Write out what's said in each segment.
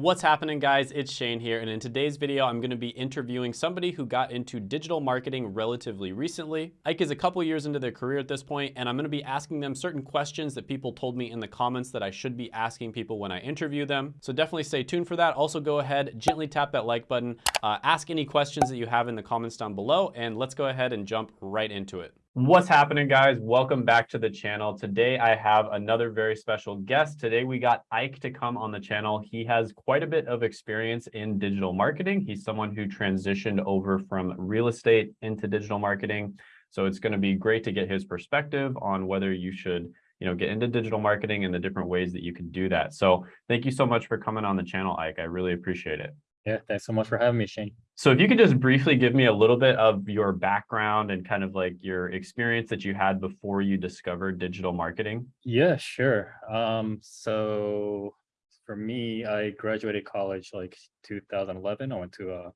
What's happening guys? It's Shane here and in today's video I'm going to be interviewing somebody who got into digital marketing relatively recently. Ike is a couple years into their career at this point and I'm going to be asking them certain questions that people told me in the comments that I should be asking people when I interview them. So definitely stay tuned for that. Also go ahead, gently tap that like button, uh, ask any questions that you have in the comments down below and let's go ahead and jump right into it. What's happening guys? Welcome back to the channel. Today I have another very special guest. Today we got Ike to come on the channel. He has quite a bit of experience in digital marketing. He's someone who transitioned over from real estate into digital marketing. So it's going to be great to get his perspective on whether you should you know, get into digital marketing and the different ways that you can do that. So thank you so much for coming on the channel, Ike. I really appreciate it. Yeah, thanks so much for having me, Shane. So if you could just briefly give me a little bit of your background and kind of like your experience that you had before you discovered digital marketing. Yeah, sure. Um, so for me, I graduated college like 2011. I went to uh,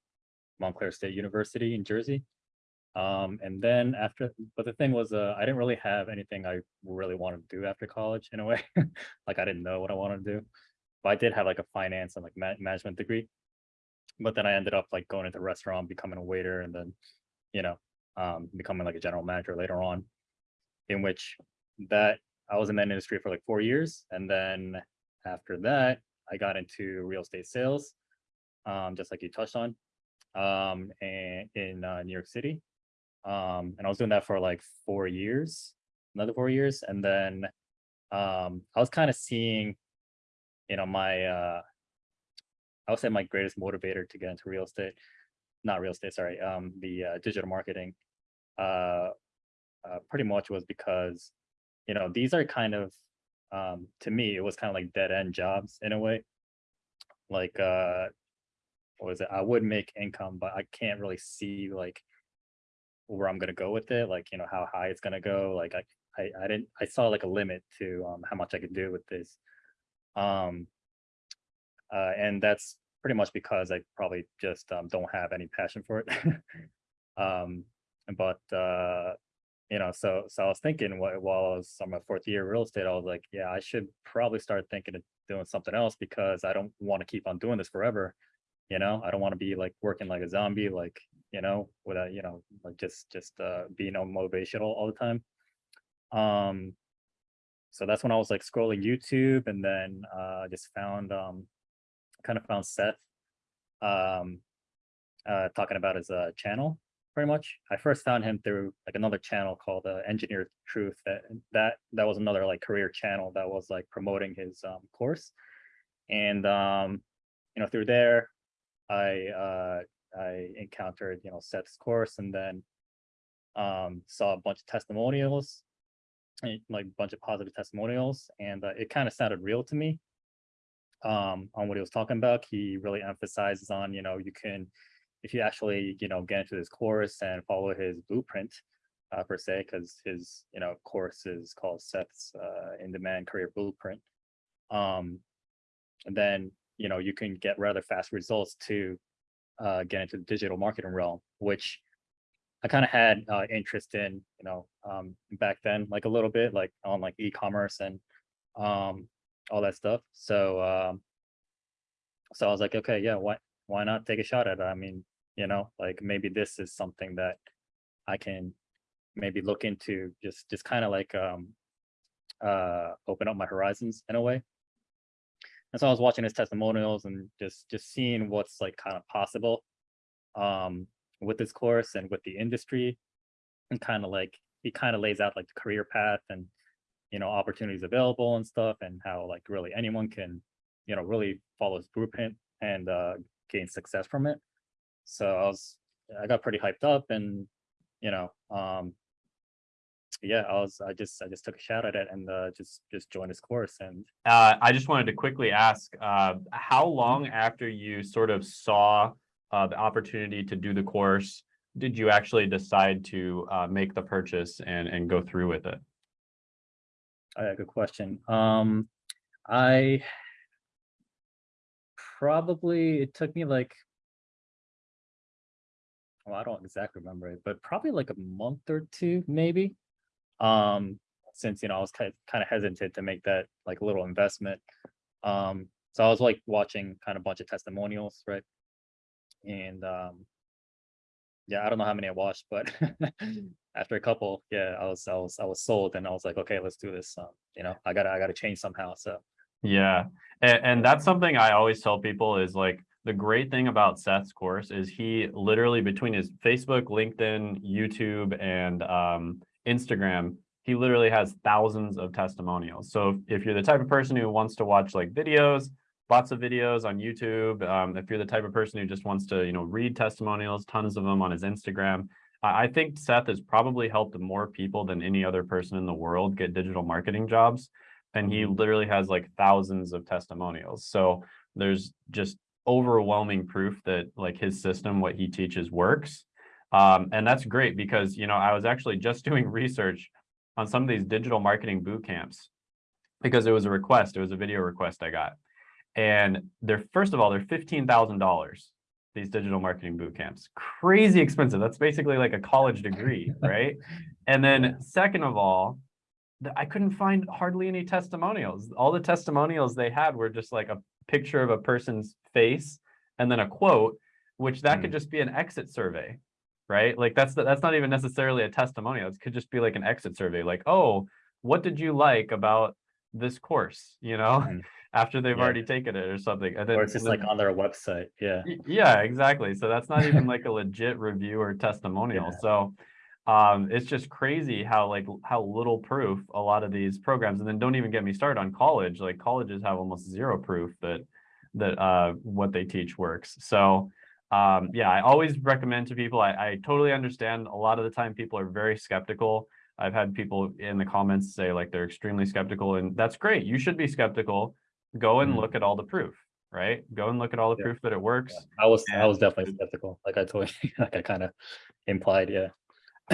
Montclair State University in Jersey. Um, and then after, but the thing was, uh, I didn't really have anything I really wanted to do after college in a way. like I didn't know what I wanted to do. But I did have like a finance and like ma management degree but then I ended up like going into the restaurant, becoming a waiter, and then, you know, um, becoming like a general manager later on, in which that I was in that industry for like four years. And then after that, I got into real estate sales, um, just like you touched on, um, and in uh, New York City. Um, and I was doing that for like four years, another four years. And then um, I was kind of seeing, you know, my, uh, I would say my greatest motivator to get into real estate, not real estate, sorry, um, the uh, digital marketing, uh, uh, pretty much was because, you know, these are kind of, um, to me, it was kind of like dead end jobs in a way. Like, uh, what was it? I would make income, but I can't really see like where I'm gonna go with it, like, you know, how high it's gonna go. Like, I, I, I didn't, I saw like a limit to um, how much I could do with this. Um, uh, and that's pretty much because I probably just um, don't have any passion for it. um, but uh, you know, so so I was thinking while I was on my fourth year real estate, I was like, yeah, I should probably start thinking of doing something else because I don't want to keep on doing this forever. You know, I don't want to be like working like a zombie, like you know, without you know, like just just uh, being on motivational all the time. Um, so that's when I was like scrolling YouTube and then uh, just found um, kind of found Seth um, uh, talking about his uh, channel pretty much. I first found him through like another channel called uh, Engineered Truth. That that that was another like career channel that was like promoting his um, course, and um, you know through there, I uh, I encountered you know Seth's course, and then um, saw a bunch of testimonials, like a bunch of positive testimonials, and uh, it kind of sounded real to me um, on what he was talking about. He really emphasizes on, you know, you can, if you actually, you know, get into this course and follow his blueprint uh, per se, because his, you know, course is called Seth's uh, in-demand career blueprint. Um, and then, you know, you can get rather fast results to uh, get into the digital marketing realm, which I kind of had uh, interest in, you know, um, back then, like a little bit, like on like e-commerce and um, all that stuff. So um, so I was like, okay, yeah, why why not take a shot at it? I mean, you know, like maybe this is something that I can maybe look into just just kind of like um uh open up my horizons in a way. And so I was watching his testimonials and just just seeing what's like kind of possible um with this course and with the industry and kind of like he kind of lays out like the career path and you know, opportunities available and stuff and how like really anyone can, you know, really follow his blueprint and uh, gain success from it. So I was, I got pretty hyped up and, you know, um, yeah, I was, I just, I just took a shot at it and uh, just, just joined this course. And uh, I just wanted to quickly ask, uh, how long after you sort of saw uh, the opportunity to do the course, did you actually decide to uh, make the purchase and, and go through with it? Yeah, good question. Um, I probably it took me like well, I don't exactly remember it, but probably like a month or two, maybe. Um, since you know I was kind of, kind of hesitant to make that like little investment. Um, so I was like watching kind of a bunch of testimonials, right? And um, yeah, I don't know how many I watched, but after a couple, yeah, I was I was I was sold, and I was like, okay, let's do this. Um, you know, I gotta I gotta change somehow. So Yeah, and, and that's something I always tell people is like the great thing about Seth's course is he literally between his Facebook, LinkedIn, YouTube, and um, Instagram, he literally has thousands of testimonials. So if, you're the type of person who wants to watch like videos, lots of videos on YouTube, um, if you're the type of person who just wants to, you know, read testimonials, tons of them on his Instagram, I I think Seth has probably helped more people than any other person in the world get digital marketing jobs. And he literally has like thousands of testimonials. So there's just overwhelming proof that like his system, what he teaches works. Um, and that's great because, you know, I was actually just doing research on some of these digital marketing boot camps because it was a request, it was a video request I got. And they're, first of all, they're $15,000, these digital marketing boot camps. Crazy expensive. That's basically like a college degree, right? And then second of all, I couldn't find hardly any testimonials. All the testimonials they had were just like a picture of a person's face and then a quote, which that could Mm. just be an exit survey, right? Like that's that's not even necessarily a testimonial. It could just be like an exit survey, like, oh, what did you like about this course? You know, Mhm. After they've Yeah. already taken it or something. And then, or it's just like on their website. Yeah. Yeah, exactly. So that's not even like a legit review or testimonial. Yeah. So um, it's just crazy how like how little proof a lot of these programs, and then don't even get me started on college. Like colleges have almost zero proof that that uh, what they teach works. So um, yeah, I always recommend to people. I, I totally understand. A lot of the time, people are very skeptical. I've had people in the comments say like they're extremely skeptical, and that's great. You should be skeptical. Go and Mhm. look at all the proof, right? Go and look at all the Yeah. proof that it works. I was I was definitely skeptical. Like I told you, like I kind of implied. Yeah.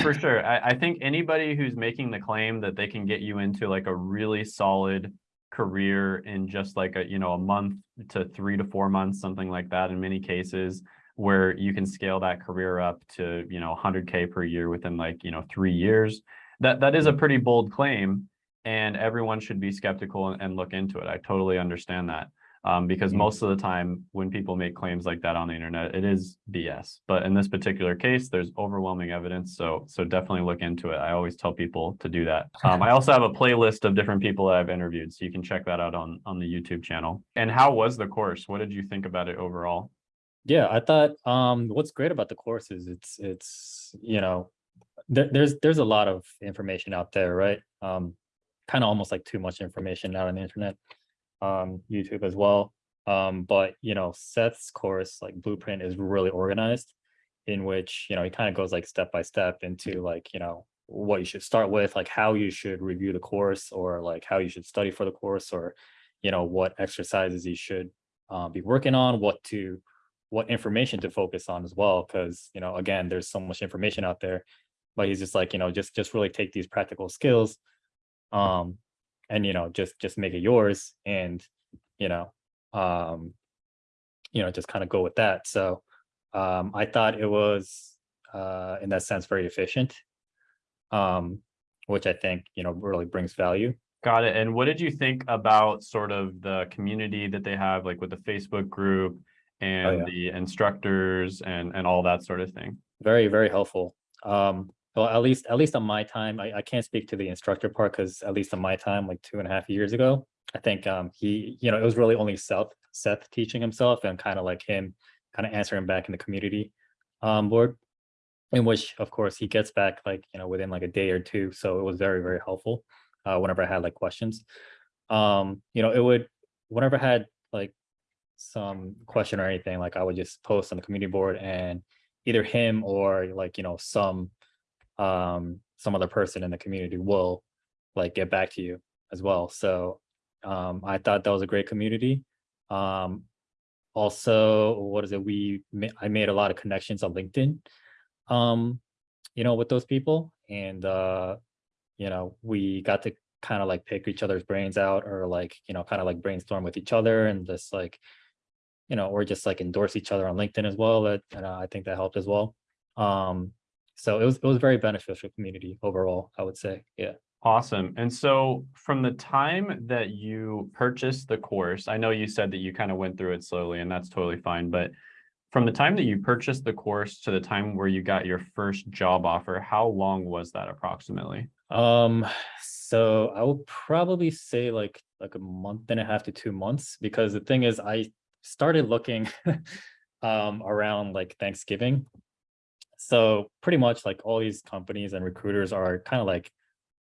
For sure. I, I think anybody who's making the claim that they can get you into like a really solid career in just like a, you know, a month to three to four months, something like that in many cases, where you can scale that career up to, you know, 100K per year within like, you know, three years. That that is a pretty bold claim and everyone should be skeptical and, and look into it. I totally understand that. Um, because Mhm. most of the time when people make claims like that on the internet, it is BS. But in this particular case, there's overwhelming evidence. So so definitely look into it. I always tell people to do that. Um, I also have a playlist of different people that I've interviewed, so you can check that out on on the YouTube channel. And how was the course? What did you think about it overall? Yeah, I thought um what's great about the course is it's it's you know there, there's there's a lot of information out there, right? Um kind of almost like too much information out on the internet, um YouTube as well. Um but you know Seth's course like blueprint is really organized in which you know he kind of goes like step by step into like you know what you should start with, like how you should review the course or like how you should study for the course or you know what exercises you should uh, be working on, what to what information to focus on as well because you know again there's so much information out there but he's just like you know just just really take these practical skills um and you know just just make it yours and you know um you know just kind of go with that so um i thought it was uh in that sense very efficient um which i think you know really brings value Got it. And what did you think about sort of the community that they have, like with the Facebook group and yeah. the instructors and and all that sort of thing? very very helpful um well at least at least on my time i, I can't speak to the instructor part because at least on my time like two and a half years ago i think um he you know it was really only seth seth teaching himself and kind of like him kind of answering back in the community um board in which of course he gets back like you know within like a day or two so it was very very helpful uh whenever i had like questions. Um you know it would whenever i had like some question or anything like i would just post on the community board and either him or like you know some um some other person in the community will like get back to you as well. So um i thought that was a great community. Um also what is it? We i made a lot of connections on linkedin um you know with those people. And uh you know we got to kind of like pick each other's brains out or like you know kind of like brainstorm with each other and just like you know or just like endorse each other on linkedin as well. That and i think that helped as well. Um so it was it was very beneficial community overall i would say yeah Awesome. And so from the time that you purchased the course, I know you said that you kind of went through it slowly and that's totally fine, but from the time that you purchased the course to the time where you got your first job offer, how long was that approximately? Um, so I would probably say like like a month and a half to two months because the thing is I started looking um around like Thanksgiving. So pretty much like all these companies and recruiters are kind of like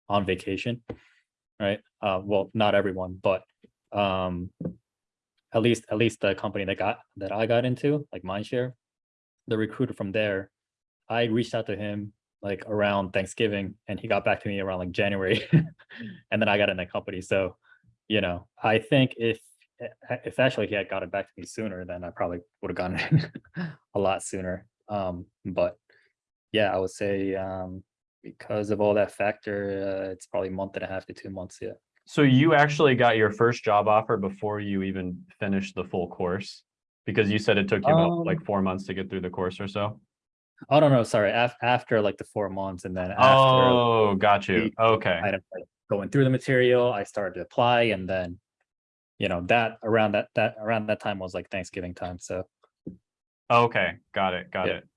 on vacation, right? Uh, well, not everyone, but um, at least at least the company that got that I got into, like Mindshare, the recruiter from there, I reached out to him like around Thanksgiving, and he got back to me around like January, and then I got in the company. So, you know, I think if if actually he had gotten back to me sooner, then I probably would have gotten a lot sooner. Um, but yeah, I would say um, because of all that factor, uh, it's probably a month and a half to two months. Yeah. So you actually got your first job offer before you even finished the full course? Because you said it took you about like Um, four months to get through the course or so? oh no, no, sorry. Af- after like the four months, and then after Oh, got you. Okay. kind of like going through the material, I started to apply, and then you know that around that that around that time was like Thanksgiving time. So Okay, got it, got Yeah. it.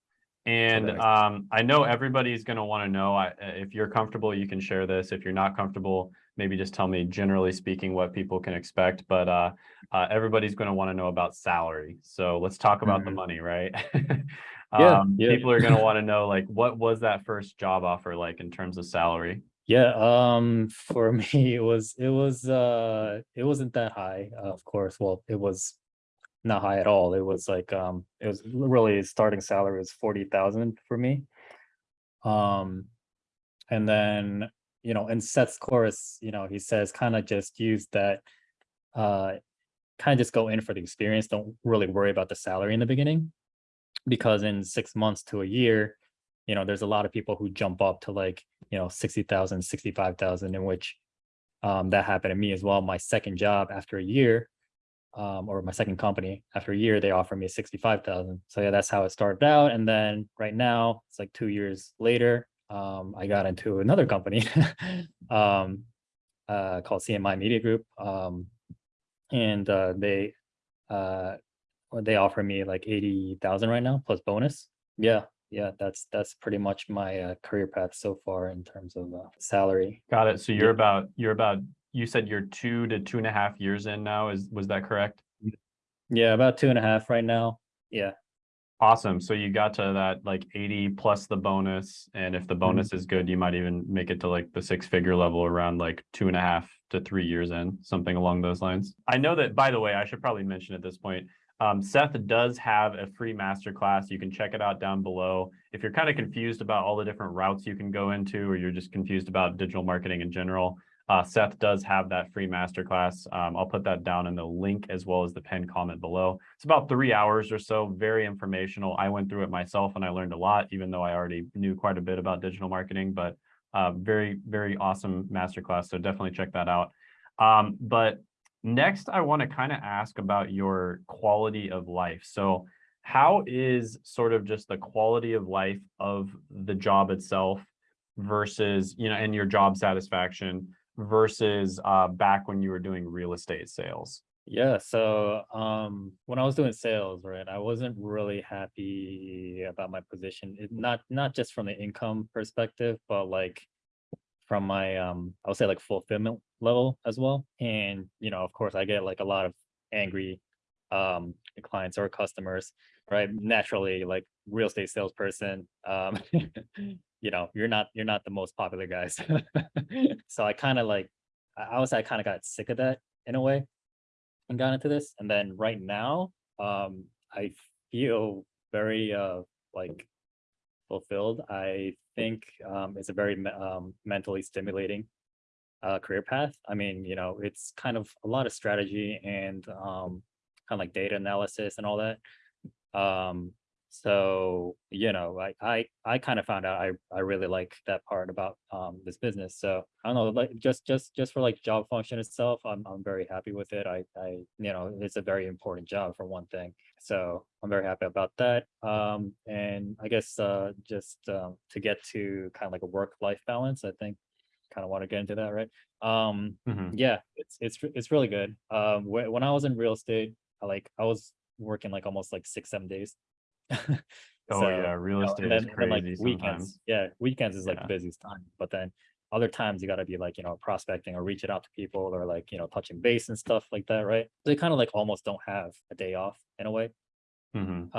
And um, I know everybody's gonna want to know, I, uh, if you're comfortable, you can share this. If you're not comfortable, maybe just tell me generally speaking what people can expect, but uh, uh, everybody's gonna want to know about salary. So let's talk about the Mhm. money, right? Yeah, Um, yeah. people are gonna want to know, like, what was that first job offer like in terms of salary? yeah, um, for me it was it was uh it wasn't that high, of course. Well, it was not high at all. It was like um it was really starting salary was forty thousand for me. Um, and then you know in Seth's course, you know he says kind of just use that, uh, kind of just go in for the experience. Don't really worry about the salary in the beginning, because in six months to a year, you know there's a lot of people who jump up to like you know 60,000, 65,000, in which um, that happened to me as well. My second job after a year, um, or my second company after a year, they offered me 65,000. So yeah, that's how it started out. And then right now it's like two years later, um, I got into another company, um, uh, called CMI Media Group. Um, and, uh, they, uh, they offer me like 80,000 right now plus bonus. Yeah. Yeah. That's, that's pretty much my, uh, career path so far in terms of, uh, salary. Got it. So you're Yeah. about, you're about, you said you're two to two and a half years in now, is, was that correct? Yeah. About two and a half right now. Yeah. Awesome. So you got to that like 80 plus the bonus. And if the bonus is good, you might even make it to like the six figure level around like two and a half to three years in, something along those lines. I know that, by the way, I should probably mention at this point, um, Seth does have a free masterclass. You can check it out down below. If you're kind of confused about all the different routes you can go into, or you're just confused about digital marketing in general, uh, Seth does have that free masterclass. Um, I'll put that down in the link as well as the pinned comment below. It's about three hours or so, very informational. I went through it myself and I learned a lot, even though I already knew quite a bit about digital marketing, but uh, very, very awesome masterclass. So definitely check that out. Um, but next, I want to kind of ask about your quality of life. So how is sort of just the quality of life of the job itself versus, you know, and your job satisfaction versus uh, back when you were doing real estate sales? Yeah, so um when I was doing sales, right, I wasn't really happy about my position. It, not not just from the income perspective, but like from my um I would say like fulfillment level as well. And you know, of course, I get like a lot of angry um clients or customers, right? Naturally, like real estate salesperson, um you know, you're not you're not the most popular guys. so I kind of like I would I kind of got sick of that in a way and got into this. And then right now, um, I feel very uh like fulfilled. I think um it's a very um mentally stimulating uh career path. I mean, you know, it's kind of a lot of strategy and um kind of like data analysis and all that. Um so you know, I I I kind of found out I I really like that part about um this business. So I don't know, like just just just for like job function itself, I'm I'm very happy with it. I I you know, it's a very important job for one thing. So I'm very happy about that. Um and I guess uh just um to get to kind of like a work life balance, I think kind of want to get into that, right? Um, Mhm. yeah, it's it's it's really good. Um, whe- when I was in real estate, I like I was working like almost like six seven days. Oh, So, yeah, real you know, estate and is then, and then, like crazy weekends, yeah, weekends is like Yeah. the busiest time. But then other times you got to be like you know prospecting or reaching out to people or like you know touching base and stuff like that, right? They kind of like almost don't have a day off in a way. Mhm.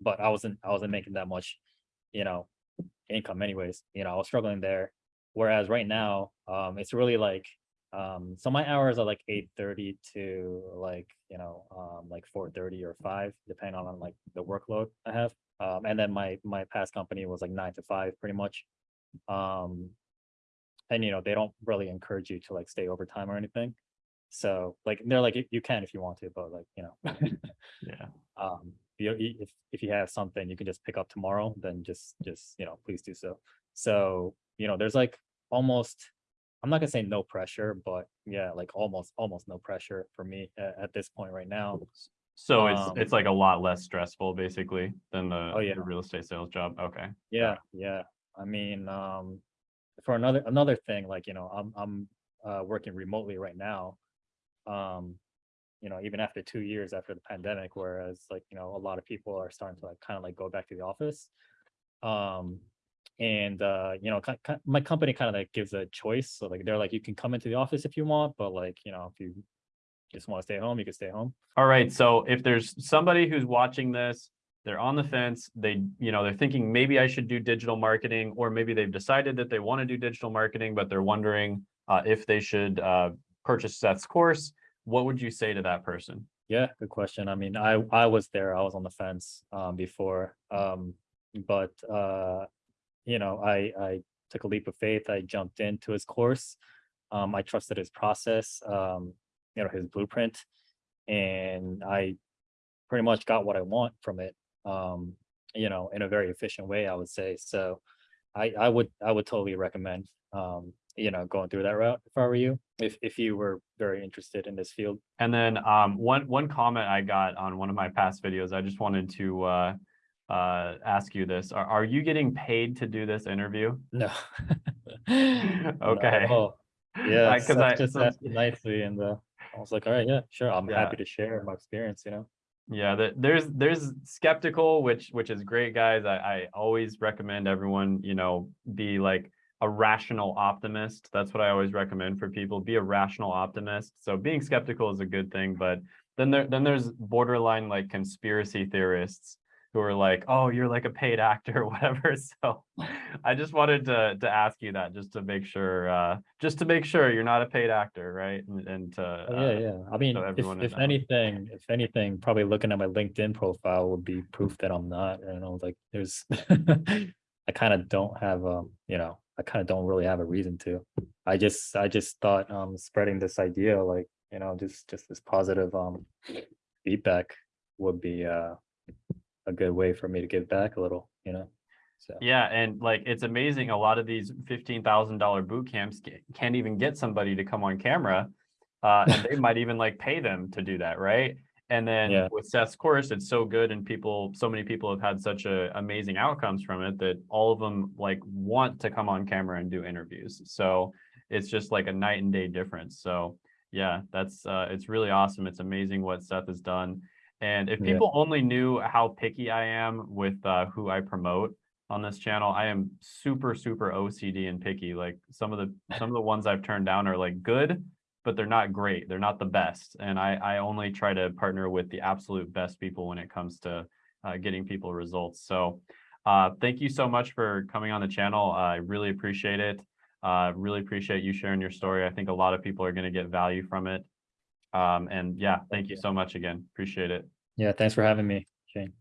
But I wasn't I wasn't making that much, you know, income anyways. You know, I was struggling there. Whereas right now, um, it's really like um so my hours are like eight thirty to like you know um like four thirty or five depending on like the workload i have. Um and then my my past company was like nine to five pretty much. Um and you know they don't really encourage you to like stay overtime or anything. So like they're like "You- you can if you want to but like you know. Yeah. um you if if you have something you can just pick up tomorrow then just just you know please do so. So you know there's like almost i'm not gonna say no pressure but yeah like almost almost no pressure for me at, at this point right now So it's Um, it's like a lot less stressful basically than the, Oh, yeah. the real estate sales job. Okay. yeah yeah i mean um for another another thing like you know i'm i'm uh working remotely right now um you know even after two years after the pandemic whereas like you know a lot of people are starting to like kind of like go back to the office um and uh you know my company kind of like gives a choice so like they're like you can come into the office if you want but like you know if you just want to stay home you can stay home All right. So if there's somebody who's watching this, they're on the fence, they, you know, they're thinking maybe I should do digital marketing, or maybe they've decided that they want to do digital marketing, but they're wondering uh, if they should uh, purchase Seth's course. What would you say to that person? Yeah, good question. I mean, I I was there. I was on the fence um before. Um but uh you know, I I took a leap of faith. I jumped into his course. Um I trusted his process, um you know, his blueprint and I pretty much got what I want from it. Um you know, in a very efficient way, I would say. So I I would I would totally recommend um you know, going through that route if I were you, if if you were very interested in this field. And then um, one one comment I got on one of my past videos, I just wanted to uh, uh, ask you this: Are are you getting paid to do this interview? No. Okay. all. Yeah, I- 'cause Seth I- just asked nicely and uh, I was like, all right, yeah, sure. I'm Yeah. happy to share my experience, you know? Yeah, there's there's skeptical, which which is great, guys. I, I always recommend everyone, you know, be like a rational optimist. That's what I always recommend for people. Be a rational optimist. So being skeptical is a good thing, but then there then there's borderline like conspiracy theorists who are like, oh, you're like a paid actor or whatever. So I just wanted to to ask you that just to make sure, uh, just to make sure you're not a paid actor, right? And, and to Oh, yeah, uh, yeah. I mean, if, if anything, if anything, probably looking at my LinkedIn profile would be proof that I'm not, you know, like there's, I kind of don't have, um, you know, I kind of don't really have a reason to. I just, I just thought, um, spreading this idea, like, you know, just, just this positive, um, feedback would be, uh, a good way for me to give back a little, you know? So, Yeah, and like it's amazing. A lot of these fifteen thousand dollar boot camps can't even get somebody to come on camera, uh, and they might even like pay them to do that, right? And then Yeah. with Seth's course, it's so good, and people, so many people have had such a amazing outcomes from it that all of them like want to come on camera and do interviews. So it's just like a night and day difference. So yeah, that's uh, it's really awesome. It's amazing what Seth has done. And if Yeah. people only knew how picky I am with uh, who I promote on this channel, I am super, super OCD and picky. Like some of the some of the ones I've turned down are like good, but they're not great. They're not the best. And I I only try to partner with the absolute best people when it comes to uh, getting people results. So uh, thank you so much for coming on the channel. I really appreciate it. Uh, really appreciate you sharing your story. I think a lot of people are going to get value from it. Um, and yeah, thank you you. so much again. Appreciate it. yeah, thanks for having me, Shane.